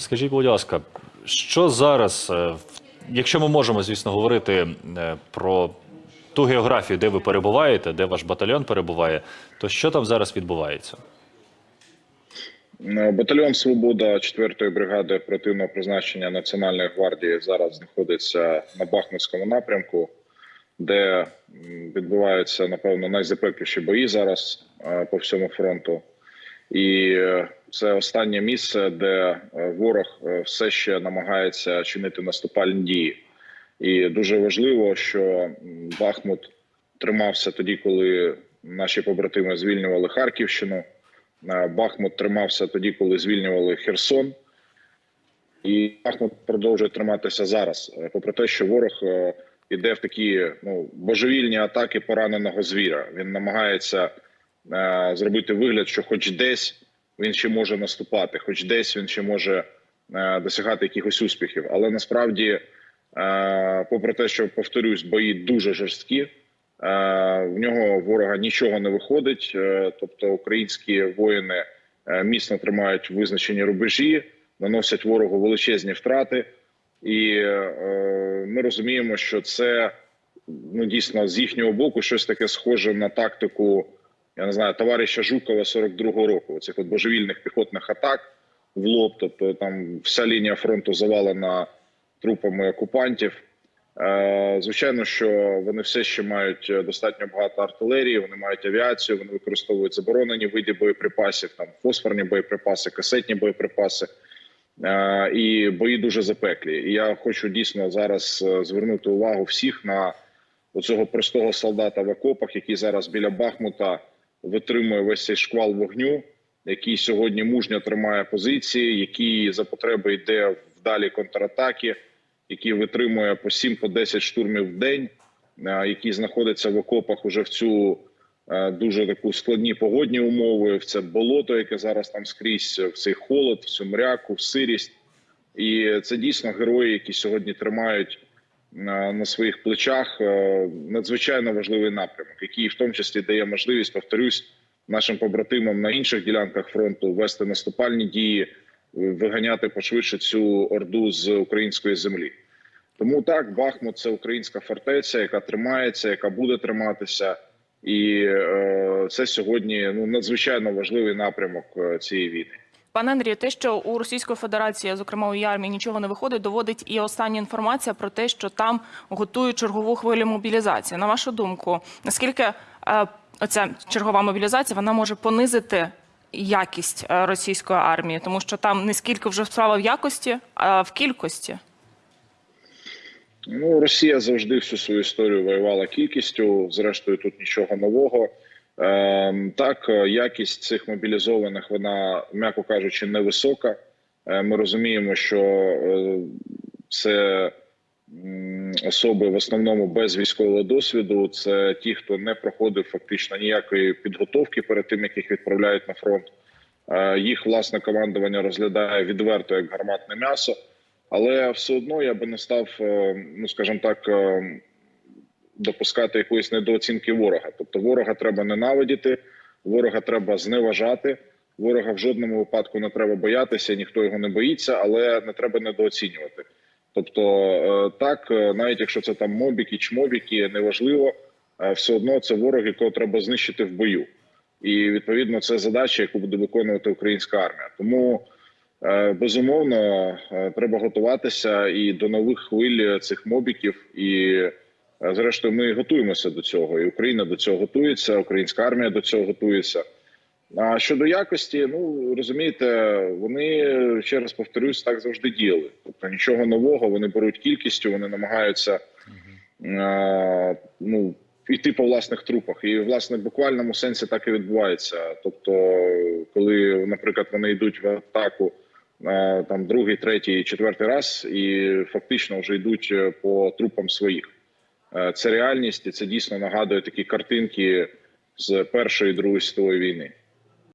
Скажіть, будь ласка, що зараз, е, якщо ми можемо, звісно, говорити е, про ту географію, де ви перебуваєте, де ваш батальйон перебуває, то що там зараз відбувається? Е, Батальйон Свобода 4-ї бригади оперативного призначення Національної гвардії зараз знаходиться на Бахмутському напрямку, де відбуваються напевно найзапекліші бої зараз по всьому фронту. І це останнє місце, де е, ворог е, все ще намагається чинити наступальні дії. І дуже важливо, що Бахмут тримався тоді, коли наші побратими звільнювали Харківщину. Е, Бахмут тримався тоді, коли звільнювали Херсон. І Бахмут продовжує триматися зараз, попри те, що ворог е, іде в такі ну, божевільні атаки пораненого звіра. Він намагається зробити вигляд, що хоч десь він ще може наступати, хоч десь він ще може е, досягати якихось успіхів. Але насправді, е, попри те, що повторюсь, бої дуже жорсткі. Е, В нього ворога нічого не виходить, тобто українські воїни міцно тримають визначені рубежі, наносять ворогу величезні втрати, і ми розуміємо, що це ну дійсно з їхнього боку щось таке схоже на тактику, я не знаю, товариша Жукова 42-го року. Цих от божевільних піхотних атак в лоб. Тобто там вся лінія фронту завалена трупами окупантів. Е, Звичайно, що вони все ще мають е, достатньо багато артилерії, вони мають авіацію, вони використовують заборонені види боєприпасів, там фосфорні боєприпаси, касетні боєприпаси. Е, І бої дуже запеклі. І я хочу дійсно зараз звернути увагу всіх на оцього простого солдата в окопах, який зараз біля Бахмута витримує весь цей шквал вогню, який сьогодні мужньо тримає позиції, який за потреби йде в далі контратаки який витримує по 7 по 10 штурмів в день, який знаходиться в окопах уже в цю е, дуже таку складні погодні умови, в це болото, яке зараз там скрізь, в цей холод, в цю мряку, в сирість. І це дійсно герої, які сьогодні тримають на своїх плечах е, надзвичайно важливий напрямок, який в тому числі дає можливість, повторюсь, нашим побратимам на інших ділянках фронту вести наступальні дії, виганяти пошвидше цю орду з української землі. Тому так, Бахмут це українська фортеця, яка тримається, яка буде триматися, і е, це сьогодні ну надзвичайно важливий напрямок е, цієї війни. Пане Андрію, те, що у Російської Федерації, зокрема у армії, нічого не виходить, доводить і остання інформація про те, що там готують чергову хвилю мобілізації. На вашу думку, наскільки е, оця чергова мобілізація вона може понизити якість е, російської армії, тому що там не скільки вже справа в якості, а в кількості. Ну, Росія завжди всю свою історію воювала кількістю. Зрештою, тут нічого нового. Е, так, е, якість цих мобілізованих, вона, м'яко кажучи, невисока. Е, ми розуміємо, що е, це особи в основному без військового досвіду. Це ті, хто не проходив фактично ніякої підготовки перед тим, як їх відправляють на фронт. Їх власне командування розглядає відверто як гарматне м'ясо. Але все одно я би не став, ну скажімо так, допускати якоїсь недооцінки ворога. Тобто, ворога треба ненавидіти, ворога треба зневажати. Ворога в жодному випадку не треба боятися, ніхто його не боїться, але не треба недооцінювати. Тобто, е, так, е, навіть якщо це там мобіки, чмобіки, неважливо, е, все одно це ворог, якого треба знищити в бою. І відповідно це задача, яку буде виконувати українська армія. Тому Безумовно, треба готуватися і до нових хвиль цих мобіків. І зрештою, ми готуємося до цього. І Україна до цього готується, українська армія до цього готується. А щодо якості, ну розумієте, вони ще раз повторюсь, так завжди діяли. Тобто нічого нового, вони беруть кількістю, вони намагаються е, ну йти по власних трупах. І власне в буквальному сенсі так і відбувається. Тобто, коли, наприклад, вони йдуть в атаку е, там другий, третій, четвертий раз, і фактично вже йдуть е, по трупам своїх. Е, Це реальність, і це дійсно нагадує такі картинки з першої і другої світової війни.